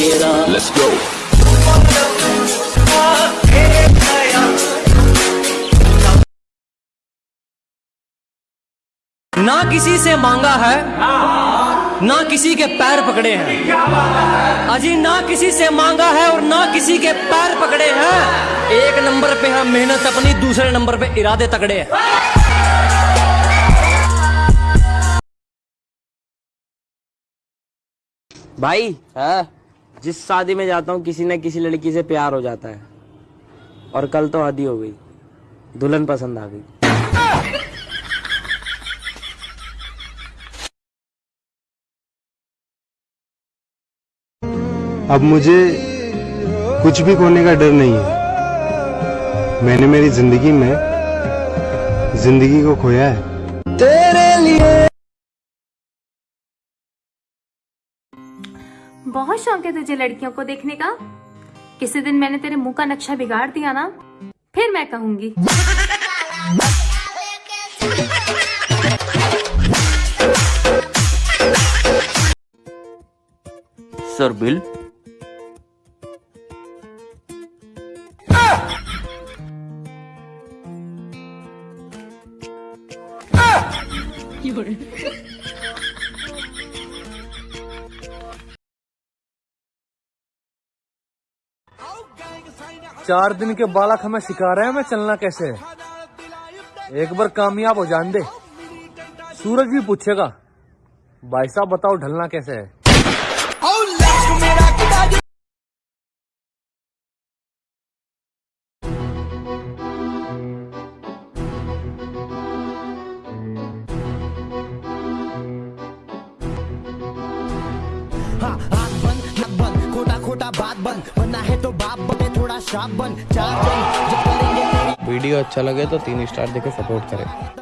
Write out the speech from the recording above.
Let's go. ना किसी से मांगा है ना किसी के पैर पकड़े हैं। अजी ना किसी से मांगा है और ना किसी के पैर पकड़े हैं। एक नंबर पे है मेहनत अपनी दूसरे नंबर पे इरादे तगड़े हैं। भाई जिस शादी में जाता हूँ किसी न किसी लड़की से प्यार हो जाता है। और कल तो आदि हो गई। दुल्हन पसंद आ गई। अब मुझे कुछ भी खोने का डर नहीं है। मैंने मेरी ज़िंदगी में ज़िंदगी को खोया है। बहुत शौक है तुझे लड़कियों को देखने का। किसी दिन मैंने तेरे मुँह का नक्शा बिगाड़ दिया ना फिर मैं कहूँगी। Sir bill? चार दिन के बालक हमें सिखा रहे हैं हमें चलना कैसे है। एक बार कामयाब हो जान दे। सूरज भी पूछेगा भाई साहब बताओ ढलना कैसे है? नाक बंद, खोटा बात बंद। बनना है तो बाप बने, थोड़ा शाप बन। चार वीडियो अच्छा लगे तो तीन स्टार देखे सपोर्ट करें।